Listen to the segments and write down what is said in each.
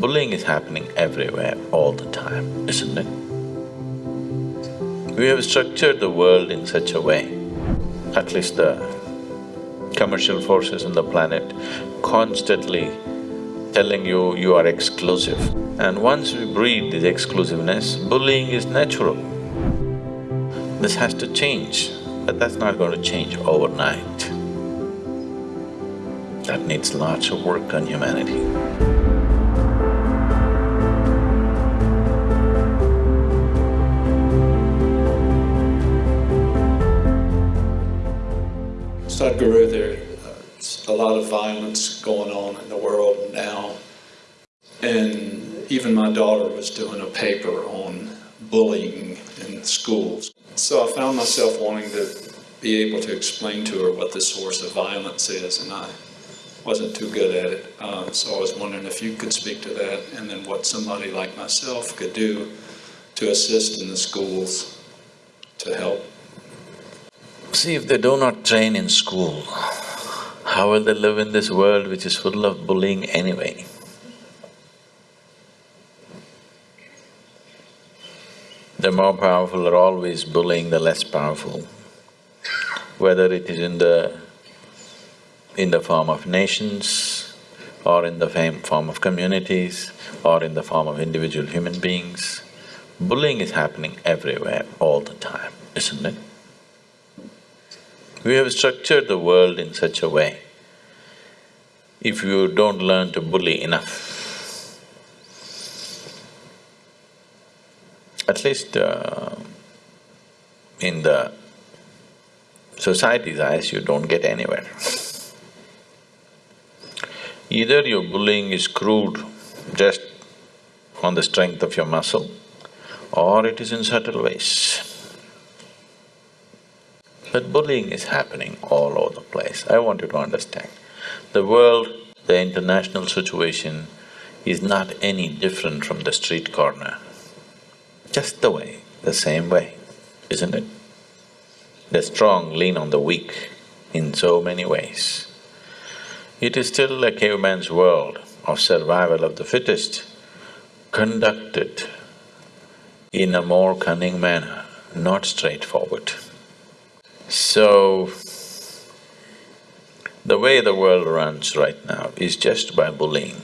Bullying is happening everywhere, all the time, isn't it? We have structured the world in such a way, at least the commercial forces on the planet constantly telling you you are exclusive. And once we breed this exclusiveness, bullying is natural. This has to change, but that's not going to change overnight. That needs lots of work on humanity. Sadhguru, there's a lot of violence going on in the world now. And even my daughter was doing a paper on bullying in schools. So I found myself wanting to be able to explain to her what the source of violence is, and I wasn't too good at it. Uh, so I was wondering if you could speak to that, and then what somebody like myself could do to assist in the schools to help. See, if they do not train in school, how will they live in this world which is full of bullying anyway? The more powerful are always bullying the less powerful, whether it is in the… in the form of nations, or in the form of communities, or in the form of individual human beings. Bullying is happening everywhere, all the time, isn't it? We have structured the world in such a way, if you don't learn to bully enough, at least uh, in the society's eyes, you don't get anywhere. Either your bullying is crude, just on the strength of your muscle, or it is in subtle ways. But bullying is happening all over the place. I want you to understand. The world, the international situation is not any different from the street corner just the way, the same way, isn't it? The strong lean on the weak in so many ways. It is still a caveman's world of survival of the fittest, conducted in a more cunning manner, not straightforward. So, the way the world runs right now is just by bullying.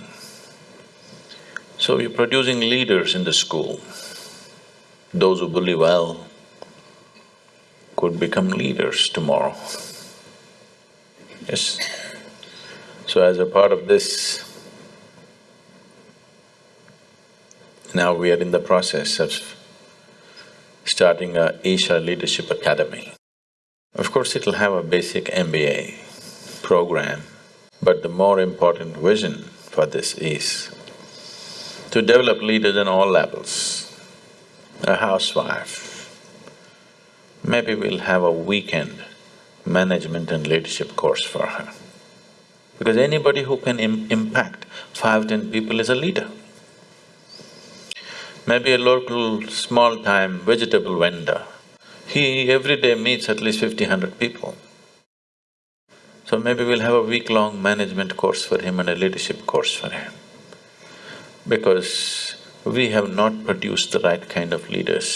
So you're producing leaders in the school. Those who bully well could become leaders tomorrow. Yes. So as a part of this, now we are in the process of starting a Isha Leadership Academy. Of course, it'll have a basic MBA program, but the more important vision for this is to develop leaders on all levels a housewife, maybe we'll have a weekend management and leadership course for her. Because anybody who can Im impact five, ten people is a leader. Maybe a local small-time vegetable vendor, he every day meets at least fifty, hundred people. So maybe we'll have a week-long management course for him and a leadership course for him. Because we have not produced the right kind of leaders.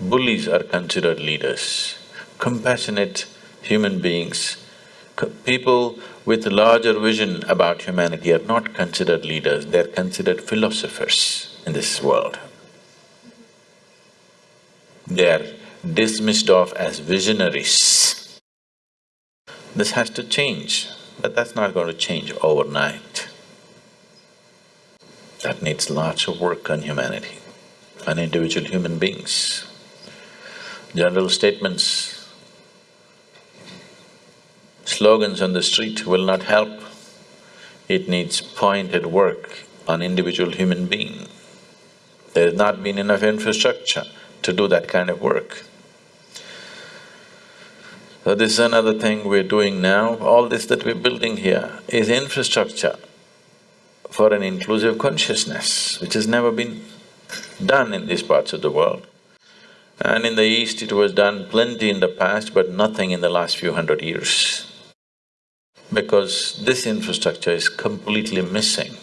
Bullies are considered leaders, compassionate human beings. people with a larger vision about humanity are not considered leaders, they're considered philosophers in this world. They're dismissed off as visionaries. This has to change, but that's not going to change overnight. That needs lots of work on humanity, on individual human beings. General statements, slogans on the street will not help. It needs pointed work on individual human being. There has not been enough infrastructure to do that kind of work. So this is another thing we're doing now. All this that we're building here is infrastructure for an inclusive consciousness, which has never been done in these parts of the world. And in the East it was done plenty in the past, but nothing in the last few hundred years. Because this infrastructure is completely missing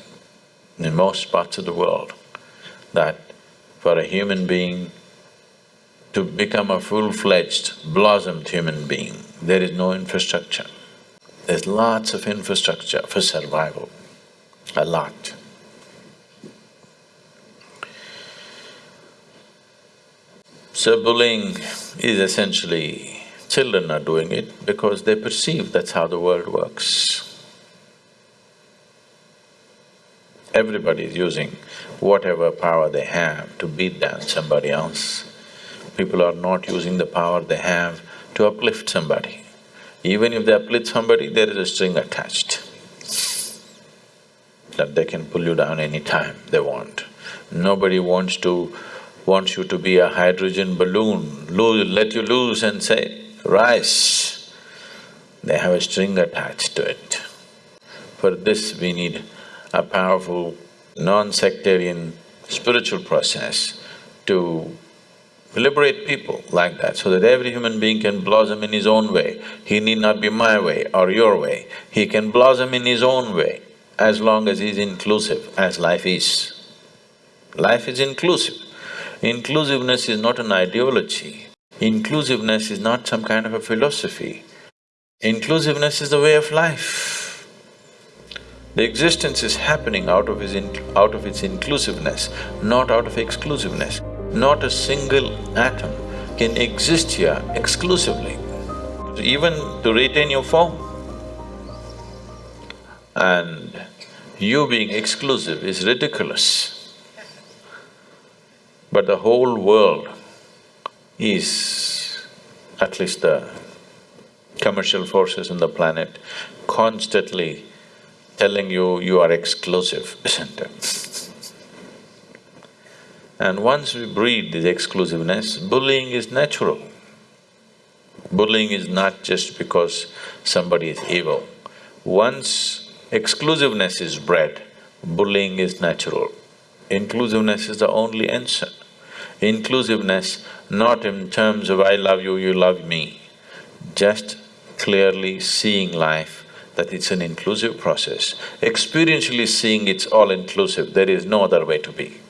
in most parts of the world that for a human being to become a full-fledged, blossomed human being, there is no infrastructure. There's lots of infrastructure for survival, a lot. So bullying is essentially, children are doing it because they perceive that's how the world works. Everybody is using whatever power they have to beat down somebody else. People are not using the power they have to uplift somebody. Even if they uplift somebody, there is a string attached that they can pull you down any time they want. Nobody wants to… wants you to be a hydrogen balloon, lose, let you loose and say, rise. They have a string attached to it. For this, we need a powerful, non-sectarian spiritual process to liberate people like that so that every human being can blossom in his own way. He need not be my way or your way, he can blossom in his own way as long as he's inclusive, as life is. Life is inclusive. Inclusiveness is not an ideology, inclusiveness is not some kind of a philosophy. Inclusiveness is the way of life. The existence is happening out of out of its inclusiveness, not out of exclusiveness. Not a single atom can exist here exclusively, even to retain your form. And you being exclusive is ridiculous. But the whole world is, at least the commercial forces on the planet, constantly telling you you are exclusive, isn't it? And once we breed this exclusiveness, bullying is natural. Bullying is not just because somebody is evil. Once exclusiveness is bred, bullying is natural. Inclusiveness is the only answer. Inclusiveness not in terms of I love you, you love me, just clearly seeing life that it's an inclusive process. Experientially seeing it's all inclusive, there is no other way to be.